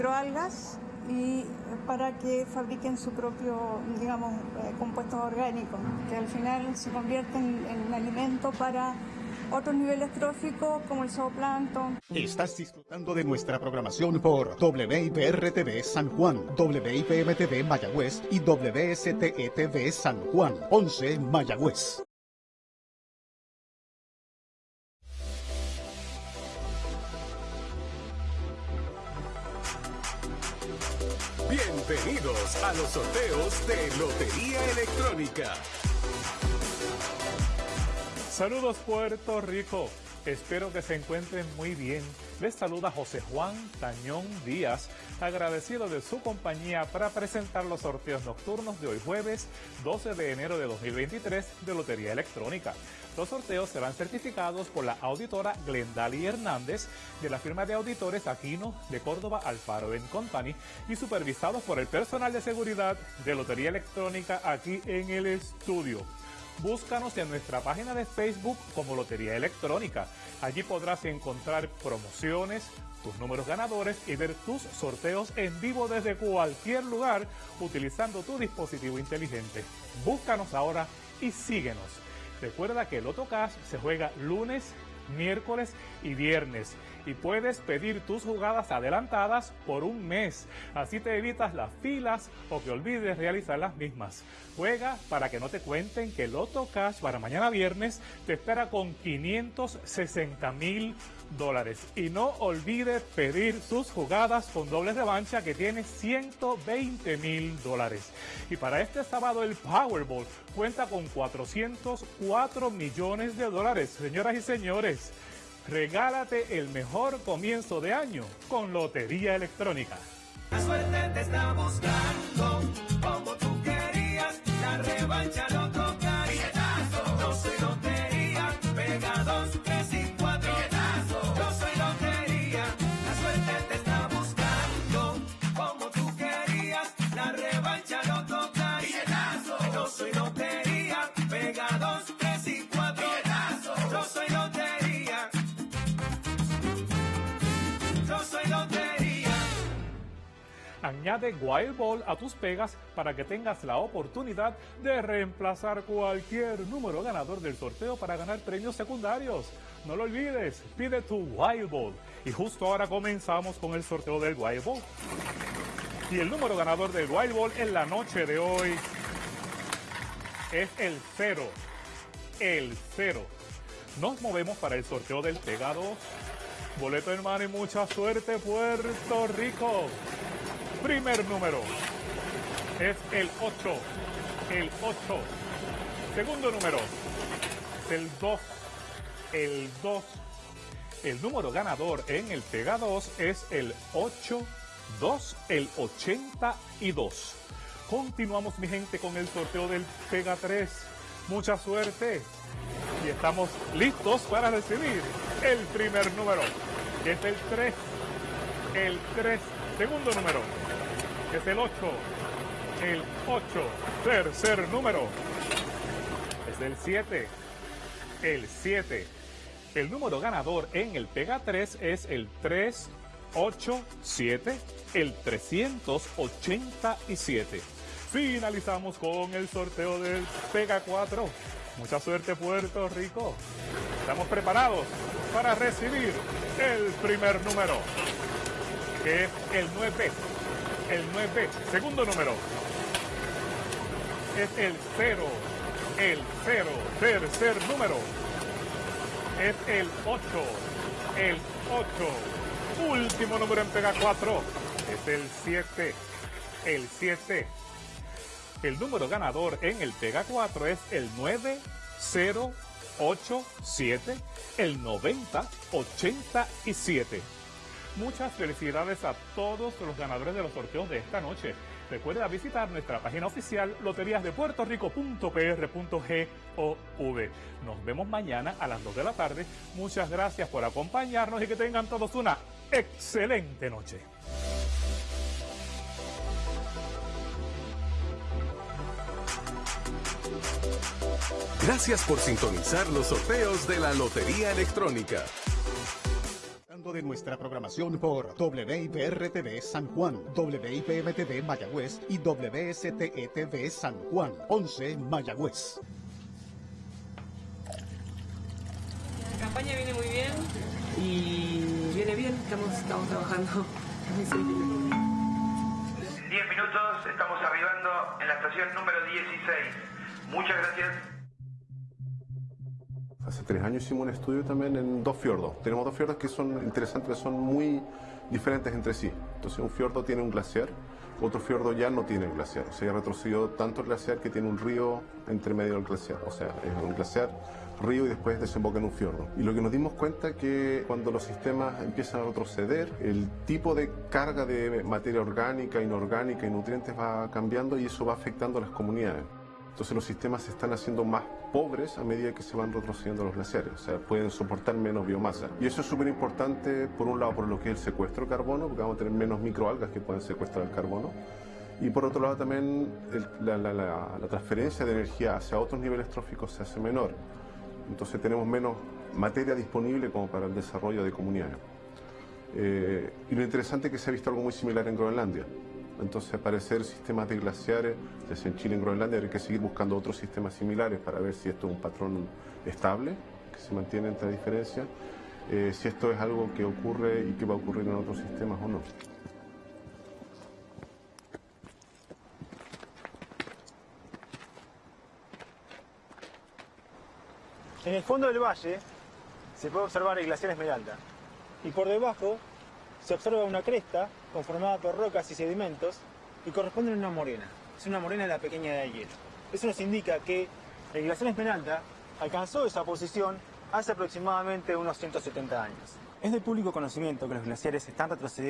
microalgas y para que fabriquen su propio, digamos, eh, compuestos orgánicos, que al final se convierten en alimento para otros niveles tróficos como el zooplancton. Estás disfrutando de nuestra programación por WIPR-TV San Juan, WIPM-TV Mayagüez y WSTE-TV San Juan, 11 Mayagüez. Bienvenidos a los sorteos de Lotería Electrónica. Saludos Puerto Rico. Espero que se encuentren muy bien. Les saluda José Juan Tañón Díaz, agradecido de su compañía para presentar los sorteos nocturnos de hoy jueves 12 de enero de 2023 de Lotería Electrónica. Los sorteos serán certificados por la auditora Glendali Hernández de la firma de auditores Aquino de Córdoba Alfaro Company y supervisados por el personal de seguridad de Lotería Electrónica aquí en el estudio. Búscanos en nuestra página de Facebook como Lotería Electrónica. Allí podrás encontrar promociones, tus números ganadores y ver tus sorteos en vivo desde cualquier lugar utilizando tu dispositivo inteligente. Búscanos ahora y síguenos. Recuerda que el Cash se juega lunes, miércoles y viernes y puedes pedir tus jugadas adelantadas por un mes. Así te evitas las filas o que olvides realizar las mismas. Juega para que no te cuenten que Loto Cash para mañana viernes te espera con 560 mil dólares. Y no olvides pedir sus jugadas con doble revancha que tiene 120 mil dólares. Y para este sábado el Powerball cuenta con 404 millones de dólares. Señoras y señores, Regálate el mejor comienzo de año con Lotería Electrónica. Añade Wild Ball a tus pegas para que tengas la oportunidad de reemplazar cualquier número ganador del sorteo para ganar premios secundarios. No lo olvides, pide tu Wild Ball. Y justo ahora comenzamos con el sorteo del Wild Ball. Y el número ganador del Wild Ball en la noche de hoy es el 0. El 0. Nos movemos para el sorteo del Pega 2. Boleto hermano y mucha suerte Puerto Rico. Primer número es el 8. El 8. Segundo número es el 2. El 2. El número ganador en el Pega 2 es el 8. 2, el 82. Continuamos mi gente con el sorteo del Pega 3. Mucha suerte. Y estamos listos para recibir el primer número. Es el 3. El 3. Segundo número. Es el 8. El 8. Tercer número. Es el 7. El 7. El número ganador en el Pega 3 es el 387. El 387. Finalizamos con el sorteo del Pega 4. Mucha suerte Puerto Rico. Estamos preparados para recibir el primer número, que es el 9. El 9. Segundo número. Es el 0. El 0. Tercer número. Es el 8. El 8. Último número en Pega 4. Es el 7. El 7. El número ganador en el Pega 4 es el 9087, el 9087. Muchas felicidades a todos los ganadores de los sorteos de esta noche. Recuerda visitar nuestra página oficial loteriasdepuertorico.pr.gov. Nos vemos mañana a las 2 de la tarde. Muchas gracias por acompañarnos y que tengan todos una excelente noche. Gracias por sintonizar los sorteos de la Lotería Electrónica. De nuestra programación por WIPR-TV San Juan, WIPM-TV Mayagüez y WSTE-TV San Juan, 11 Mayagüez. La campaña viene muy bien y viene bien, estamos, estamos trabajando. En 10 minutos estamos arribando en la estación número 16. Muchas gracias. Hace tres años hicimos un estudio también en dos fiordos. Tenemos dos fiordos que son interesantes, son muy diferentes entre sí. Entonces un fiordo tiene un glaciar, otro fiordo ya no tiene glaciar. O sea, ha retrocedido tanto el glaciar que tiene un río entre medio del glaciar. O sea, es un glaciar, río y después desemboca en un fiordo. Y lo que nos dimos cuenta que cuando los sistemas empiezan a retroceder, el tipo de carga de materia orgánica, inorgánica y nutrientes va cambiando y eso va afectando a las comunidades. Entonces los sistemas se están haciendo más pobres a medida que se van retrocediendo los glaciares, o sea, pueden soportar menos biomasa. Y eso es súper importante, por un lado, por lo que es el secuestro de carbono, porque vamos a tener menos microalgas que pueden secuestrar el carbono, y por otro lado también el- la, la- la- la transferencia de energía hacia otros niveles tróficos se hace menor. Entonces tenemos menos materia disponible como para el desarrollo de comunidades. Eh, y lo interesante es que se ha visto algo muy similar en Groenlandia. Entonces, aparecer sistemas de glaciares, sea en Chile en Groenlandia, hay que seguir buscando otros sistemas similares para ver si esto es un patrón estable, que se mantiene entre diferencias, eh, si esto es algo que ocurre y que va a ocurrir en otros sistemas o no. En el fondo del valle se puede observar el glaciar Esmeralda y por debajo se observa una cresta conformada por rocas y sedimentos que corresponden a una morena. Es una morena de la pequeña de hielo. Eso nos indica que el glaciar Esmeralda alcanzó esa posición hace aproximadamente unos 170 años. Es de público conocimiento que los glaciares están retrocediendo